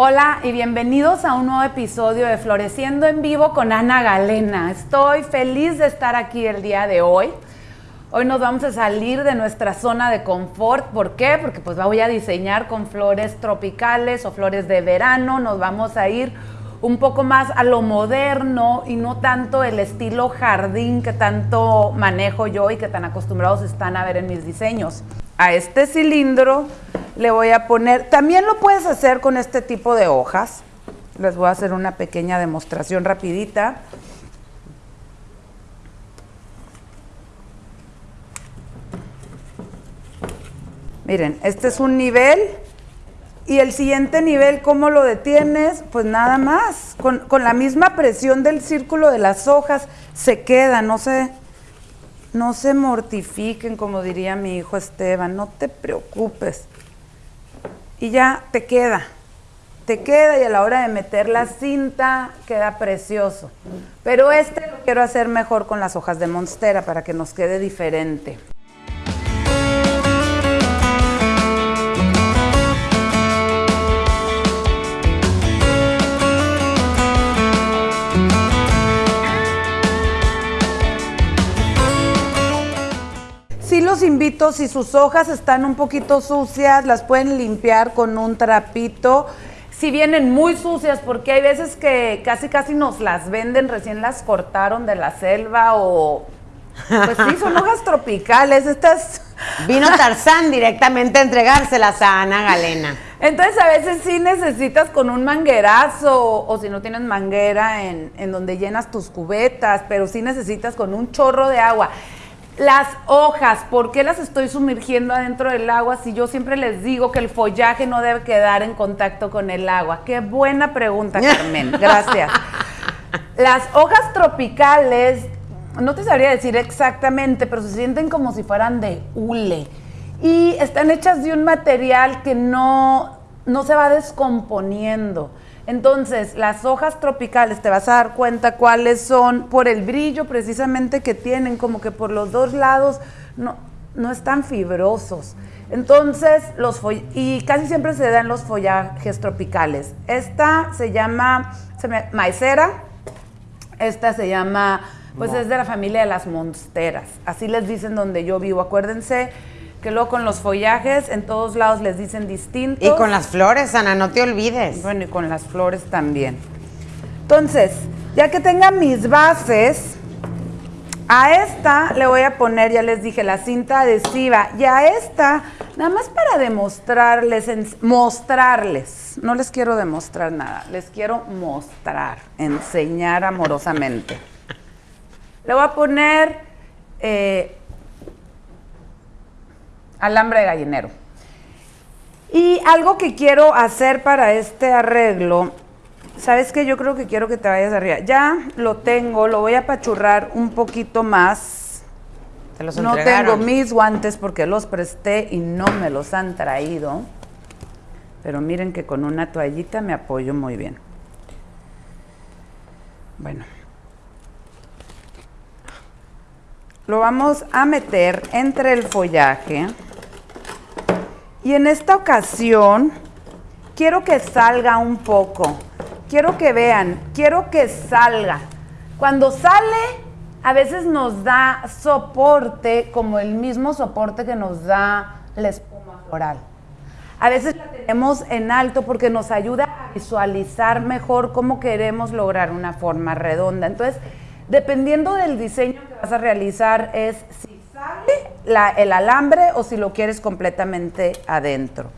Hola y bienvenidos a un nuevo episodio de Floreciendo en Vivo con Ana Galena. Estoy feliz de estar aquí el día de hoy. Hoy nos vamos a salir de nuestra zona de confort. ¿Por qué? Porque pues voy a diseñar con flores tropicales o flores de verano. Nos vamos a ir un poco más a lo moderno y no tanto el estilo jardín que tanto manejo yo y que tan acostumbrados están a ver en mis diseños. A este cilindro le voy a poner, también lo puedes hacer con este tipo de hojas. Les voy a hacer una pequeña demostración rapidita. Miren, este es un nivel y el siguiente nivel, ¿cómo lo detienes? Pues nada más, con, la misma presión del círculo de las hojas se queda, no se, no se mortifiquen, como diría mi hijo Esteban, no te preocupes. Y ya te queda, te queda y a la hora de meter la cinta queda precioso. Pero este lo quiero hacer mejor con las hojas de monstera para que nos quede diferente. Los invito, si sus hojas están un poquito sucias, las pueden limpiar con un trapito. Si vienen muy sucias, porque hay veces que casi casi nos las venden, recién las cortaron de la selva o... Pues sí, son hojas tropicales, estas... Vino Tarzán directamente a entregárselas a Ana Galena. Entonces a veces sí necesitas con un manguerazo o si no tienes manguera en, en donde llenas tus cubetas, pero sí necesitas con un chorro de agua. Las hojas, ¿por qué las estoy sumergiendo adentro del agua si yo siempre les digo que el follaje no debe quedar en contacto con el agua? Qué buena pregunta, Carmen. Gracias. Las hojas tropicales, no te sabría decir exactamente, pero se sienten como si fueran de hule. Y están hechas de un material que no, no se va descomponiendo. Entonces, las hojas tropicales, te vas a dar cuenta cuáles son por el brillo precisamente que tienen, como que por los dos lados no, no están fibrosos. Entonces, los y casi siempre se dan los follajes tropicales. Esta se llama maicera, esta se llama, pues es de la familia de las monsteras. Así les dicen donde yo vivo. Acuérdense que luego con los follajes en todos lados les dicen distintos. Y con las flores, Ana, no te olvides. Bueno, y con las flores también. Entonces, ya que tenga mis bases, a esta le voy a poner, ya les dije, la cinta adhesiva. Y a esta, nada más para demostrarles, mostrarles. No les quiero demostrar nada, les quiero mostrar, enseñar amorosamente. Le voy a poner eh, alambre de gallinero. Y algo que quiero hacer para este arreglo, ¿sabes qué? Yo creo que quiero que te vayas arriba. Ya lo tengo, lo voy a pachurrar un poquito más. no tengo mis guantes porque los presté y no me los han traído. Pero miren que con una toallita me apoyo muy bien. Bueno. Lo vamos a meter entre el follaje. Y en esta ocasión quiero que salga un poco. Quiero que vean, quiero que salga. Cuando sale, a veces nos da soporte como el mismo soporte que nos da la espuma floral. A veces la tenemos en alto porque nos ayuda a visualizar mejor cómo queremos lograr una forma redonda. Entonces, dependiendo del diseño vas a realizar, es si el alambre o si lo quieres completamente adentro.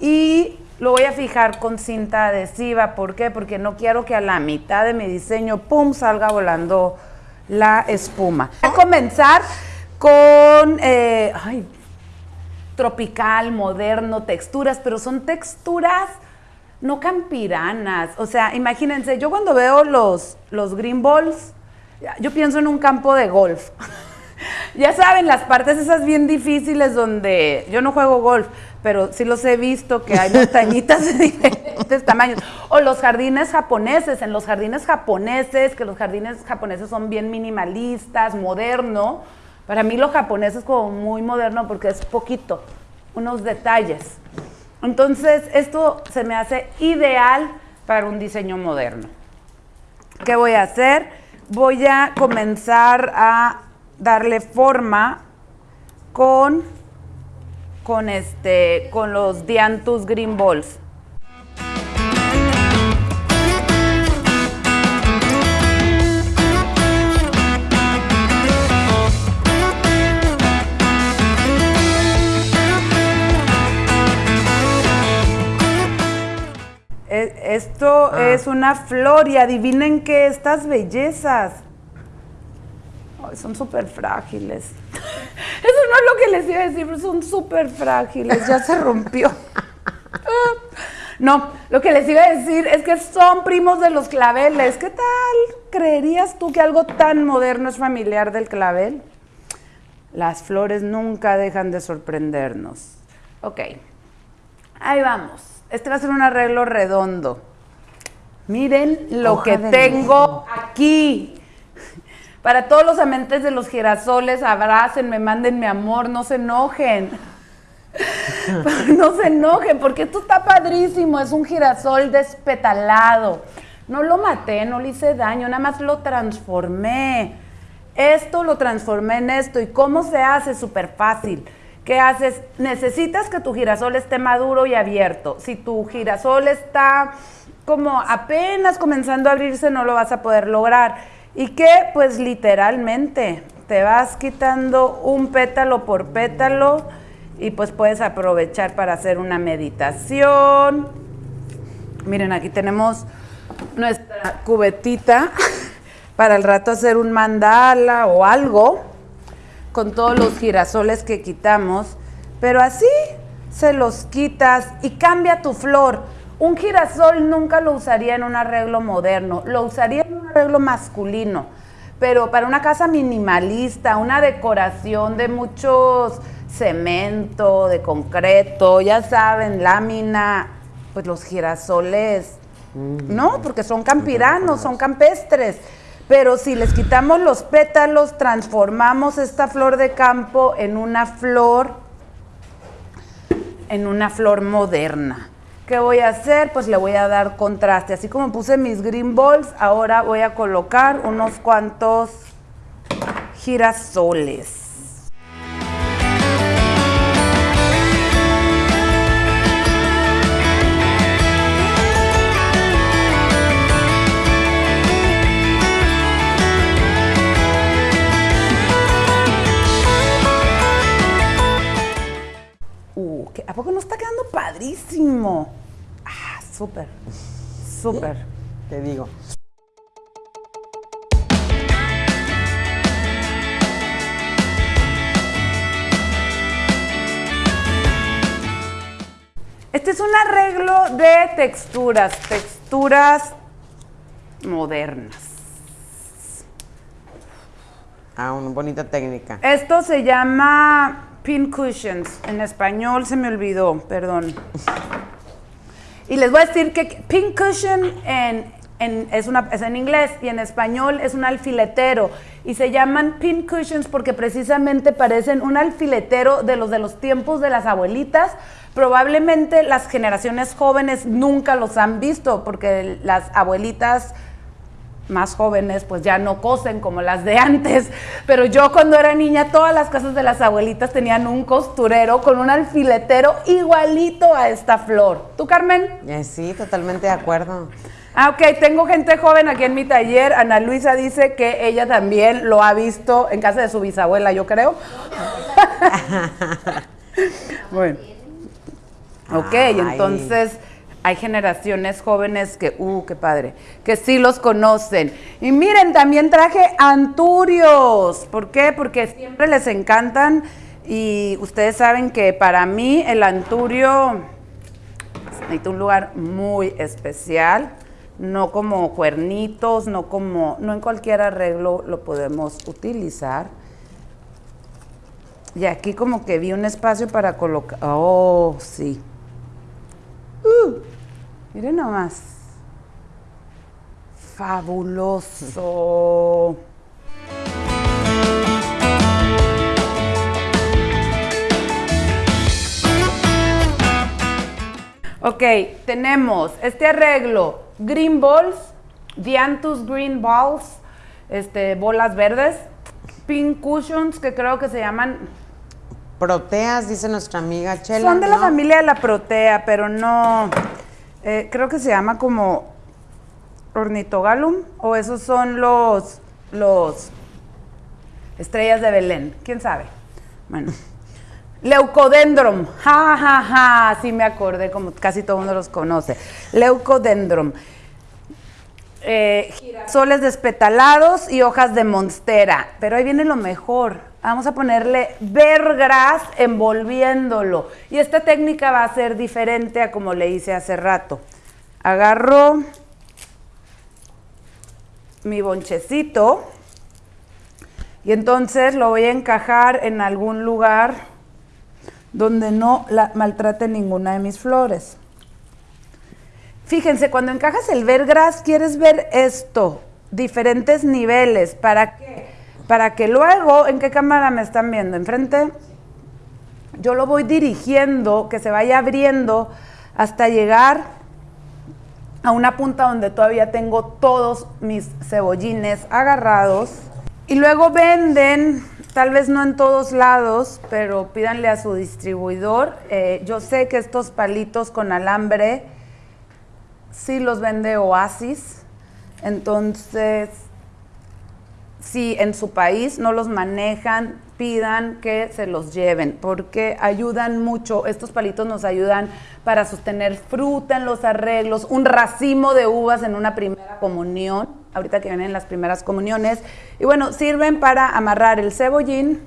Y lo voy a fijar con cinta adhesiva. ¿Por qué? Porque no quiero que a la mitad de mi diseño, ¡pum!, salga volando la espuma. Voy a comenzar con, eh, tropical, moderno, texturas, pero son texturas no campiranas. O sea, imagínense, yo cuando veo los, los green balls, yo pienso en un campo de golf. ya saben, las partes esas bien difíciles donde yo no juego golf, pero sí los he visto que hay montañitas de diferentes tamaños. O los jardines japoneses, en los jardines japoneses, que los jardines japoneses son bien minimalistas, moderno. Para mí lo japonés es como muy moderno porque es poquito, unos detalles. Entonces, esto se me hace ideal para un diseño moderno. ¿Qué voy a hacer? Voy a comenzar a darle forma con, con, este, con los Dianthus Green Balls. Esto Ah. es una flor y adivinen que estas bellezas ay, son súper frágiles. Eso no es lo que les iba a decir, pero son súper frágiles, ya se rompió. No, lo que les iba a decir es que son primos de los claveles. ¿Qué tal? ¿Creerías tú que algo tan moderno es familiar del clavel? Las flores nunca dejan de sorprendernos. Ok, ahí vamos. Este va a ser un arreglo redondo. Miren lo Hoja que tengo aquí. Para todos los amantes de los girasoles, abrácenme, mándenme amor, no se enojen. no se enojen, porque esto está padrísimo, es un girasol despetalado. No lo maté, no le hice daño, nada más lo transformé. Esto lo transformé en esto. ¿Y cómo se hace? Súper fácil. ¿Qué haces? Necesitas que tu girasol esté maduro y abierto. Si tu girasol está como apenas comenzando a abrirse, no lo vas a poder lograr. ¿Y qué? Pues literalmente, te vas quitando un pétalo por pétalo y pues puedes aprovechar para hacer una meditación. Miren, aquí tenemos nuestra cubetita para el rato hacer un mandala o algo con todos los girasoles que quitamos, pero así se los quitas y cambia tu flor. Un girasol nunca lo usaría en un arreglo moderno, lo usaría en un arreglo masculino, pero para una casa minimalista, una decoración de muchos cemento, de concreto, ya saben, lámina, pues los girasoles, no, porque son campiranos, son campestres. Pero si les quitamos los pétalos, transformamos esta flor de campo en una flor, en una flor moderna. ¿Qué voy a hacer? Pues le voy a dar contraste. Así como puse mis green balls, ahora voy a colocar unos cuantos girasoles. Padrísimo? Ah, súper, súper. Te digo. Este es un arreglo de texturas, texturas modernas. Ah, una bonita técnica. Esto se llama pin cushions. En español se me olvidó, perdón. Y les voy a decir que pin cushion es, es en inglés y en español es un alfiletero. Y se llaman pin cushions porque precisamente parecen un alfiletero de los de los tiempos de las abuelitas. Probablemente las generaciones jóvenes nunca los han visto porque las abuelitas más jóvenes pues ya no cosen como las de antes, pero yo cuando era niña todas las casas de las abuelitas tenían un costurero con un alfiletero igualito a esta flor. ¿Tú, Carmen? Eh, sí, totalmente de acuerdo. Ah, ok, tengo gente joven aquí en mi taller. Ana Luisa dice que ella también lo ha visto en casa de su bisabuela, yo creo. bueno. Ok, Ay. entonces hay generaciones jóvenes que, uh, qué padre, que sí los conocen. Y miren, también traje anturios. ¿Por qué? Porque siempre les encantan y ustedes saben que para mí el anturio necesita un lugar muy especial, no como cuernitos, no como, no en cualquier arreglo lo podemos utilizar. Y aquí como que vi un espacio para colocar, oh, sí. Uh, miren nomás. Fabuloso. Ok, tenemos este arreglo, Green Balls, Dianthus Green Balls, este, bolas verdes, Pink Cushions, que creo que se llaman... Proteas, dice nuestra amiga Chela. Son de la familia de la protea, pero no... eh, creo que se llama como ornitogalum, o esos son los, los estrellas de Belén, quién sabe. Bueno, leucodendron, ja, ja, ja, sí me acordé, como casi todo el mundo los conoce. Leucodendron. Eh, girasoles despetalados y hojas de monstera. Pero ahí viene lo mejor. Vamos a ponerle vergras envolviéndolo. Y esta técnica va a ser diferente a como le hice hace rato. Agarro mi bonchecito y entonces lo voy a encajar en algún lugar donde no la maltrate ninguna de mis flores. Fíjense, cuando encajas el vergras, quieres ver esto, diferentes niveles. ¿Para qué? Para que luego, ¿en qué cámara me están viendo? ¿Enfrente? Yo lo voy dirigiendo, que se vaya abriendo hasta llegar a una punta donde todavía tengo todos mis cebollines agarrados. Y luego venden, tal vez no en todos lados, pero pídanle a su distribuidor. Eh, yo sé que estos palitos con alambre sí los vende Oasis. Entonces, si en su país no los manejan, pidan que se los lleven, porque ayudan mucho, estos palitos nos ayudan para sostener fruta en los arreglos, un racimo de uvas en una primera comunión, ahorita que vienen las primeras comuniones, y bueno, sirven para amarrar el cebollín,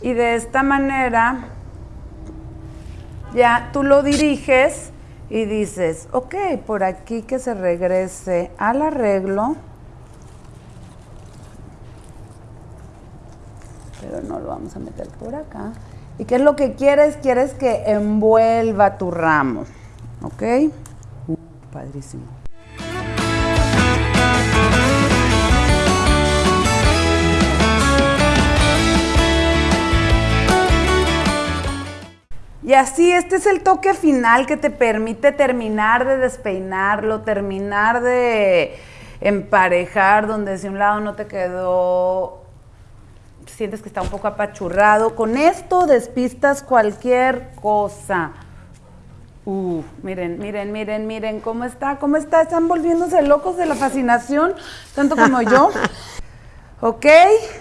y de esta manera ya tú lo diriges y dices, ok, por aquí que se regrese al arreglo, pero no lo vamos a meter por acá. ¿Y qué es lo que quieres? Quieres que envuelva tu ramo, ¿ok? Uh, padrísimo. Y así, este es el toque final que te permite terminar de despeinarlo, terminar de emparejar, donde si un lado no te quedó, sientes que está un poco apachurrado. Con esto despistas cualquier cosa. Uh, miren, miren, miren, miren cómo está, cómo está. Están volviéndose locos de la fascinación, tanto como yo. Ok,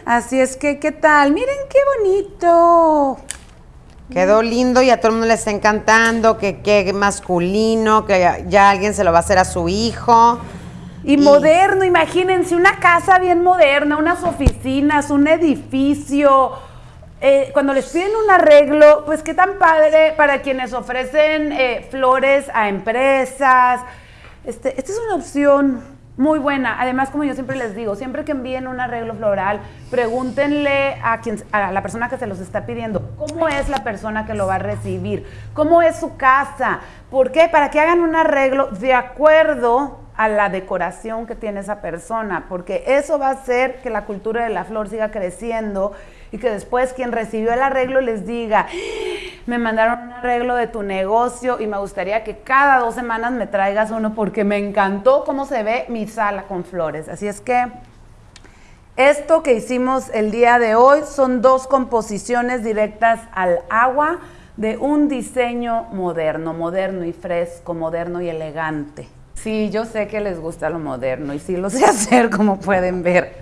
así es que, ¿qué tal? Miren qué bonito. Quedó lindo y a todo el mundo le está encantando, que qué masculino, que ya, ya alguien se lo va a hacer a su hijo. Y, moderno, imagínense, una casa bien moderna, unas oficinas, un edificio. Eh, cuando les piden un arreglo, pues qué tan padre para quienes ofrecen eh, flores a empresas. Este, esta es una opción muy buena. Además, como yo siempre les digo, siempre que envíen un arreglo floral, pregúntenle a, quien, a la persona que se los está pidiendo, ¿cómo es la persona que lo va a recibir? ¿Cómo es su casa? ¿Por qué? Para que hagan un arreglo de acuerdo a la decoración que tiene esa persona, porque eso va a hacer que la cultura de la flor siga creciendo y que después quien recibió el arreglo les diga, me mandaron un arreglo de tu negocio y me gustaría que cada dos semanas me traigas uno porque me encantó cómo se ve mi sala con flores. Así es que esto que hicimos el día de hoy son dos composiciones directas al agua de un diseño moderno, moderno y fresco, moderno y elegante. Sí, yo sé que les gusta lo moderno y sí lo sé hacer, como pueden ver.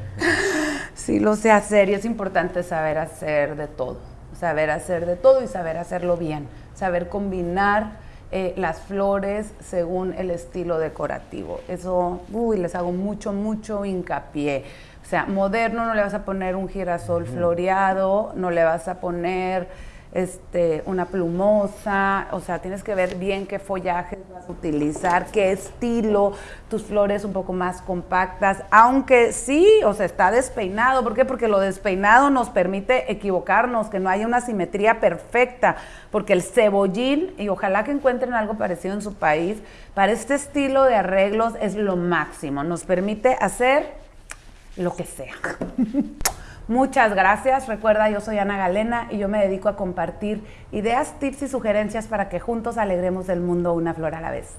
Sí lo sé hacer y es importante saber hacer de todo, saber hacer de todo y saber hacerlo bien, saber combinar eh, las flores según el estilo decorativo. Eso, uy, les hago mucho, mucho hincapié. O sea, moderno no le vas a poner un girasol floreado, no le vas a poner este, una plumosa, o sea, tienes que ver bien qué follajes vas a utilizar, qué estilo, tus flores un poco más compactas, aunque sí, o sea, está despeinado, ¿por qué? Porque lo despeinado nos permite equivocarnos, que no haya una simetría perfecta, porque el cebollín, y ojalá que encuentren algo parecido en su país, para este estilo de arreglos es lo máximo, nos permite hacer lo que sea. Muchas gracias. Recuerda, yo soy Ana Galena y yo me dedico a compartir ideas, tips y sugerencias para que juntos alegremos el mundo una flor a la vez.